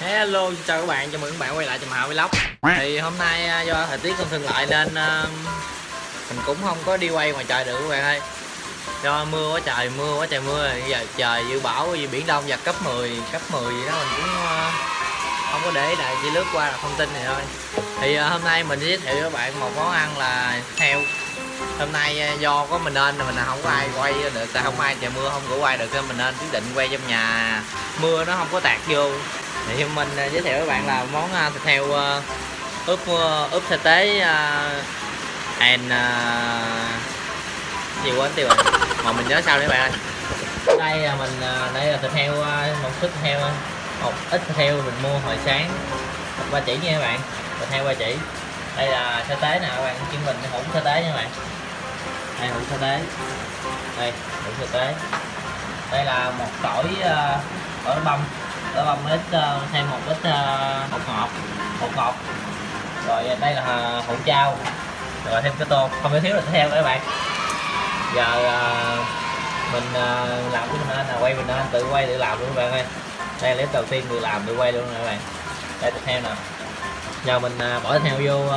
Hello, xin chào các bạn, chào mừng các bạn quay lại chùm Hạo Vlog. Thì hôm nay à, do thời tiết không thuận lợi nên uh, mình cũng không có đi quay ngoài trời được các bạn ơi. Do mưa quá trời, mưa quá trời mưa giờ trời dự báo gì biển đông giật cấp 10, cấp 10 gì đó mình cũng uh, không có để lại chỉ lướt qua là thông tin này thôi. Thì uh, hôm nay mình giới thiệu với các bạn một món ăn là heo. Hôm nay à, do có mình nên mình không có ai quay được tại không ai trời mưa không có quay được nên mình nên quyết định quay trong nhà. Mưa nó không có tạt vô thì mình à, giới thiệu với bạn là món à, thịt heo à, ướp ướp sa tế and gì quên tiêu rồi. Mà mình nhớ sao đấy bạn ơi? Đây là mình đây là thịt heo một sức thịt heo một ít thịt heo mình mua hồi sáng. Ba chỉ nha các bạn. Thịt heo ba chỉ. Đây là sa tế nè, các bạn. Chuyên mình hỗn sa tế nha các bạn. Đây, hỗn sa tế. Đây hủ sa tế. Đây là một tỏi tỏi bông đó băm ít ờ, thêm một ít ờ, bột ngọt bột ngọt. Rồi ờ, đây là hũ trao rồi, thêm cái tô. Không thể thiếu là theo các bạn. Giờ mình làm cái mình là quay mình tự quay tự làm luôn các bạn ơi. Đây là clip đầu tiên tự làm, tự quay luôn các bạn. Đây, tiếp theo nè. Giờ mình bỏ thịt heo vô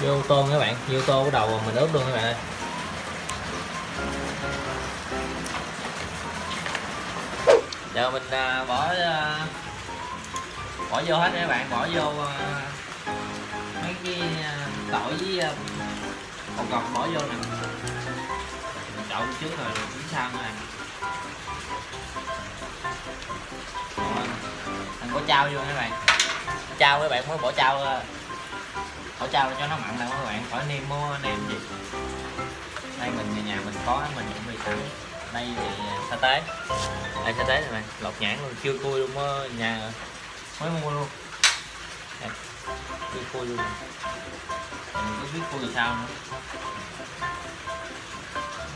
vô tôm các bạn. Vô tô bắt đầu mình ướp luôn các bạn ơi. Giờ mình à, bỏ à, bỏ vô hết các bạn bỏ vô à, mấy cái à, tỏi với à, bột ngọt bỏ vô nè. Mình trộn trước rồi chín sau nè mình bỏ trao vô các bạn. Trao các bạn mới bỏ trao à, bỏ trao cho nó mặn nè các bạn khỏi nêm mua nêm gì. Đây mình nhà nhà mình có mình chuẩn bị sẵn đây thì à, sa tế. Đây sa tế này bạn lột nhãn luôn chưa cua luôn á nhà mới mua luôn. Đây, chưa cua luôn. Mình có biết cua thì sao nữa.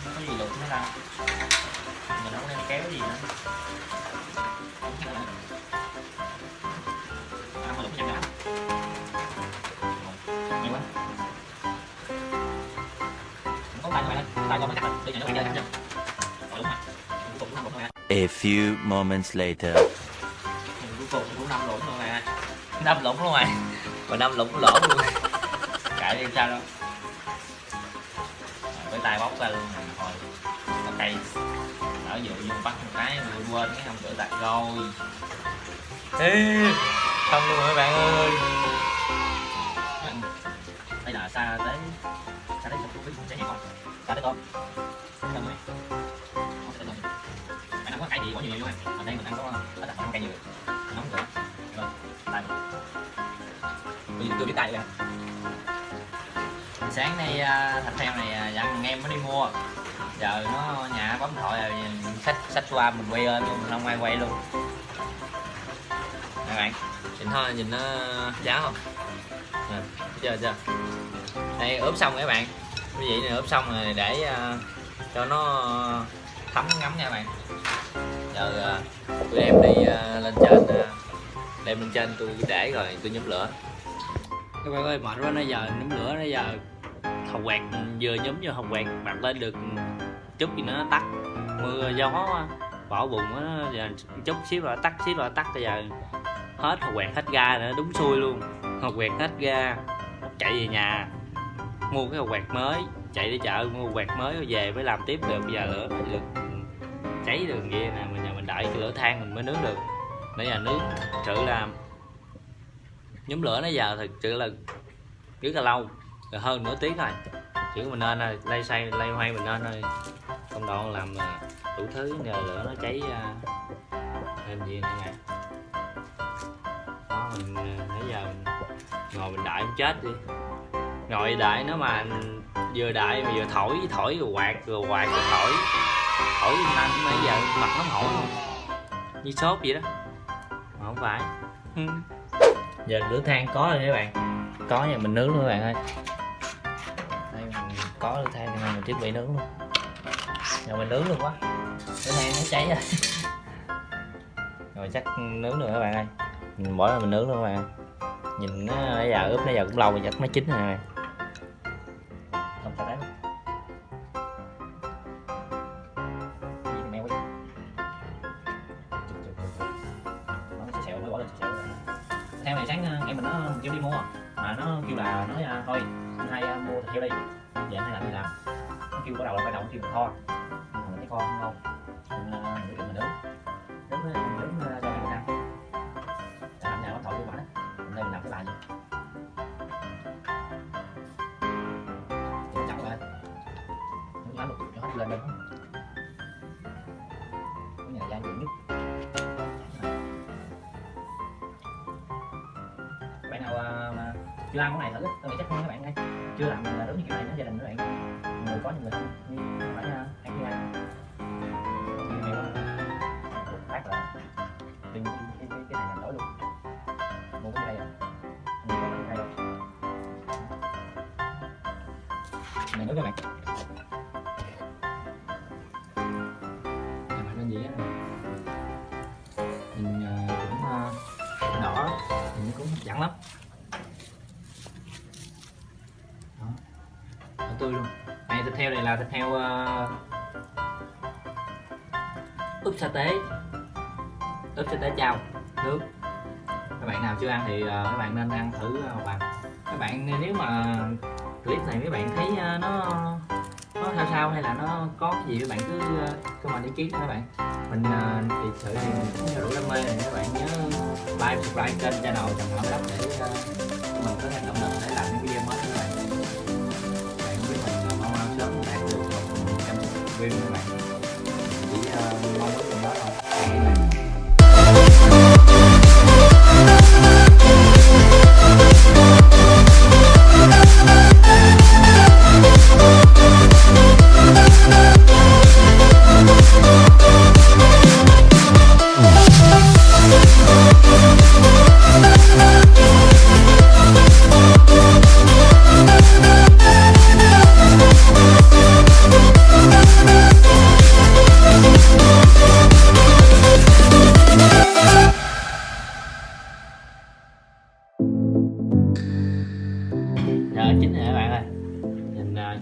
Không có gì lột nữa đâu. Mình không đem kéo gì nữa. Ăn mà lục nhanh nào nhiều quá. Không có tay các bạn tay cho nó cắt rồi để nó bạn chơi A few moments later. cuối cùng cũng năm lủng luôn nè năm lủng luôn rồi và năm lủng lỗ luôn. Cãi đi sao đâu. Với tay bóc ra luôn nè thôi nó cây ở dụ vô bắt một cái vừa quên cái không tự đặt rồi. Ê, không luôn các bạn ơi? Bây giờ xa tới xa tới chụp cái sẽ hiểu không? Xa tới tôm không mày có gì bỏ nhiều nhiều luôn mà đây mình ăn có ở đặt ăn cây nhiều nóng nữa rồi tay bây giờ tôi biết tay rồi sáng nay à, thạch thịt heo này à, dặn thằng em mới đi mua. Giờ nó nhà bấm thoại à, rồi sách sách qua mình quay lên mình không ai quay luôn. Các bạn nhìn thôi nhìn nó cháo không? Nè chưa chưa? Đây ướp xong các bạn. Quý vị này ướp xong rồi để uh, cho nó thấm ngấm nha các bạn giờ à, tụi em đi à, lên trên à, đem lên trên tôi để rồi tôi nhóm lửa. Các bạn ơi mệt quá, nãy giờ nhóm lửa, nãy giờ hồng quẹt vừa nhóm vô hồng quẹt bật lên được chút gì nữa nó tắt. Mưa, gió bỏ bụng nó giờ chút xíu là tắt, xíu là tắt, bây giờ hết hồng quẹt, hết ga nữa, đúng xui luôn. Hồng quẹt hết ga, chạy về nhà, mua cái hồng quẹt mới, chạy đi chợ, mua quẹt mới rồi về mới làm tiếp được, bây giờ lửa được cháy đường kia nè mình giờ mình đợi cái lửa than mình mới nướng được. Bây giờ nướng thật sự là nhóm lửa nó giờ thật sự là rất là lâu rồi hơn nửa tiếng rồi chỉ mình nên rồi lay xay, lay hoay mình nên rồi công đoạn làm à, đủ thứ, nhờ lửa nó cháy à, thêm gì nữa nè. Đó, mình à, nãy giờ mình ngồi mình đợi chết đi. Ngồi đợi nó mà vừa đợi mà vừa thổi thổi rồi quạt rồi quạt rồi thổi thổi anh bây giờ mặt nó hổi luôn như sốt vậy đó. Mà không phải. Giờ lửa than có rồi các bạn. Có nhà mình nướng luôn các bạn ơi. Đây mình có lửa than nên mình chuẩn bị nướng luôn. Giờ mình nướng luôn quá. Lửa than nó cháy rồi. Rồi chắc nướng được các bạn ơi. Mình bỏ ra mình nướng luôn các bạn nhìn nó bây giờ ướp nó giờ cũng lâu rồi chắc nó chín rồi các bạn. Không phải đấy hai đi giờ anh làm gì làm. Nó kêu bắt đầu là phải động kêu mình kho nhưng mà mình thấy kho không ngon mình quyết định mình đứng nướng với cho mình ăn làm nào nó thổi vô bản hôm nay mình làm cái bài gì chậm lại nướng lá một cho hết lên lên cái nhà gia nhất. Bạn nào à, mà chưa làm cái này thử. Á, tôi nghĩ chắc hơn các bạn ơi chưa làm là đúng như kiểu này nó gia đình các bạn. Người có những người không như phải ăn cái ăn như mèo phát là đừng cái, cái, cái, này làm đổi luôn. Mua cái đây à mua cái này này nữa các bạn làm nên gì á? Nhìn à, cũng à, đỏ. Nhìn cũng hấp dẫn lắm đó đỏ tươi luôn. Này thịt heo này là thịt heo uh, ờ, ướp sa tế. Ướp sa tế chao nước. Các bạn nào chưa ăn thì uh, các bạn nên ăn thử uh, bằng các bạn nếu mà clip này mấy bạn thấy uh, nó nó sao sao hay là nó có cái gì các bạn cứ uh, comment ý kiến các bạn. Mình uh, thì sự thì mình cũng đủ đam mê này các bạn nhớ like subscribe kênh channel trần hậu đất để uh, mình có thể động Bên 买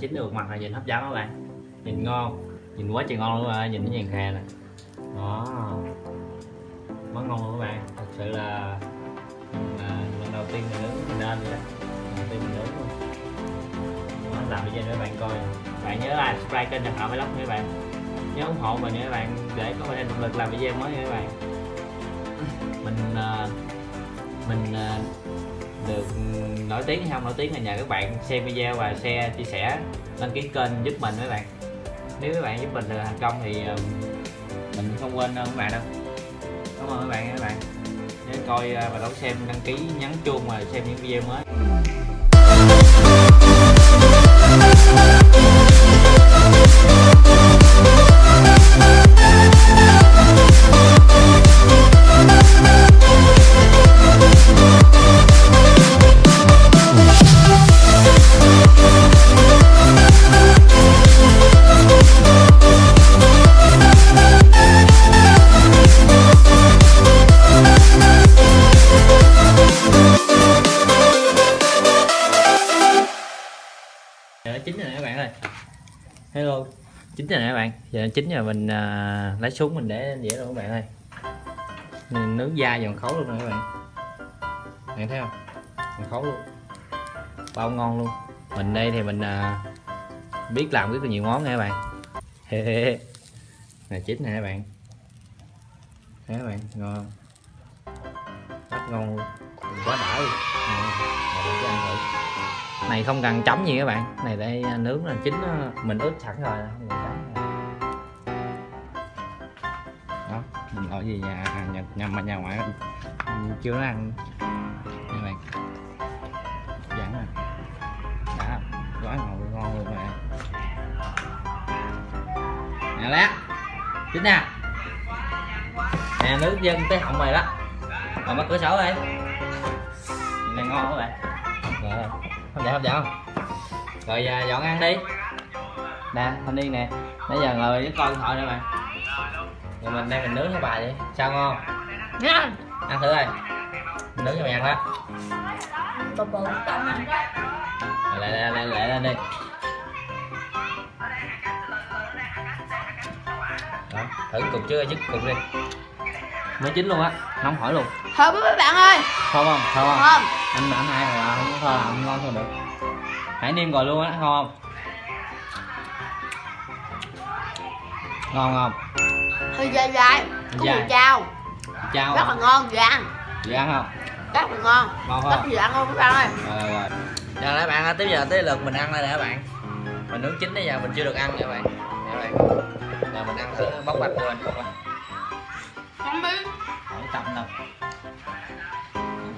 chín được mặt là nhìn hấp dẫn các bạn. Nhìn ngon nhìn quá trời ngon luôn rồi nhìn cái vàng khè nè. Đó. Quá ngon luôn các bạn. Thật sự là à, lần đầu tiên mình nướng mình nên vậy đó. Lần đầu tiên mình nướng luôn. Đó, làm video để các bạn coi. Bạn nhớ like subscribe kênh cho Hảo Vlog nha các bạn. Nhớ ủng hộ mình nha các bạn để có thêm động lực làm video mới nha các bạn. Mình à, mình à, được nổi tiếng hay không nổi tiếng là nhờ các bạn xem video và share, chia sẻ, đăng ký kênh giúp mình mấy bạn. Nếu các bạn giúp mình được thành công thì mình không quên đâu các bạn đâu. Cảm ơn các bạn các bạn. Nhớ coi à, và đón xem, đăng ký nhấn chuông và xem những video mới. Hello. Chín rồi nè các bạn. Giờ chín rồi mình uh, lấy xuống mình để lên dĩa luôn các bạn ơi. Mình nướng da giòn khấu luôn nè các bạn. Bạn thấy không? Giòn khấu luôn. Bao ngon luôn. Mình đây thì mình uh, biết làm rất là nhiều món nha các bạn. Hê chín nè các bạn. Thấy các bạn? Ngon rất ngon luôn. Quá đã luôn. Nè, mà cho ăn thử này không cần chấm gì các bạn. Này đây à, nướng là chín nó- mình ướp sẵn rồi. Không cần chấm đó mình ở gì nhà nhà nhà, nhà, nhà ngoại mình chưa nó ăn. Các bạn. Dẫn à đã quá ngon luôn, ngon luôn bạn. Nè lát. Chín nè nè nước dân tới họng mày đó. Mà mở cửa sổ đây này ngon các bạn. rồi hấp dẫn không rồi à, dọn ăn đi. Nè thanh niên nè. Nãy giờ ngồi với con thoại nè bạn rồi mình đang mình nướng cái bài vậy. Sao ngon? Ngon. Ăn thử coi. Mình nướng cho mày ăn đó. Ăn lại lại lại lại lên đi. Đó thử cục chưa? Dứt cục đi. Mới chín luôn á. Nóng hỏi luôn. Thơm mấy bạn ơi. Thơm không? Thơm không? Thơm. Anh anh hai hồi không có thơm không ngon thôi được hãy niêm rồi luôn á ngon không? Ngon không? Hơi dai dai có Dai. mùi chao. Chao rất là ngon vừa ăn. Chị ăn không? Rất là ngon. Ngon rất không? vừa ăn luôn các bạn ơi? Rồi rồi. Rồi các bạn ơi, tới giờ tới lượt mình ăn đây nè các bạn. Mình nướng chín bây giờ mình chưa được ăn nha các bạn. Nè các bạn. Giờ mình ăn thử bóc bạch vô anh không không biết. Không tầm đâu.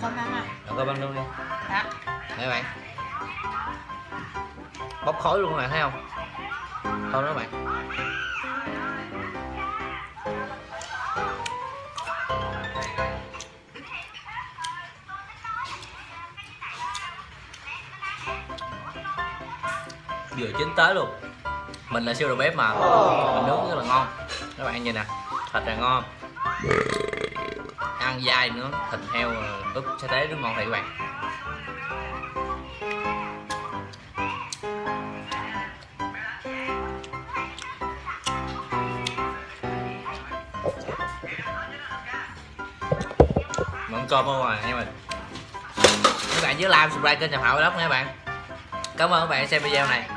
Không ăn à? Rồi coi băng luôn đi. Dạ. Đây các bạn Bốc khói luôn này, thấy không? Thôi đó bạn. Vừa chín tới luôn. Mình là siêu đầu bếp mà. Mình nướng rất là ngon. Các bạn nhìn nè, Thịt là ngon. Ăn dai nữa, Thịt heo ướp sa tế rất ngon thiệt các bạn. Cơm không à nha mình. Các bạn nhớ like, subscribe kênh Trầm Hậu Vlog nha các bạn. Cảm ơn các bạn xem video này.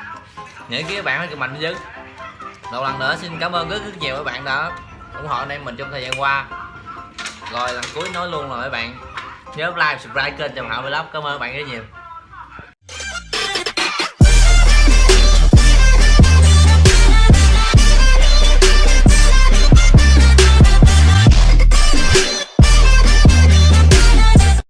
Những cái các bạn hãy mạnh bên Một lần nữa xin cảm ơn rất rất nhiều các bạn đã ủng hộ anh em mình trong thời gian qua. Rồi lần cuối nói luôn rồi các bạn. Nhớ like, subscribe kênh Trầm Hậu Vlog Cảm ơn các bạn rất nhiều.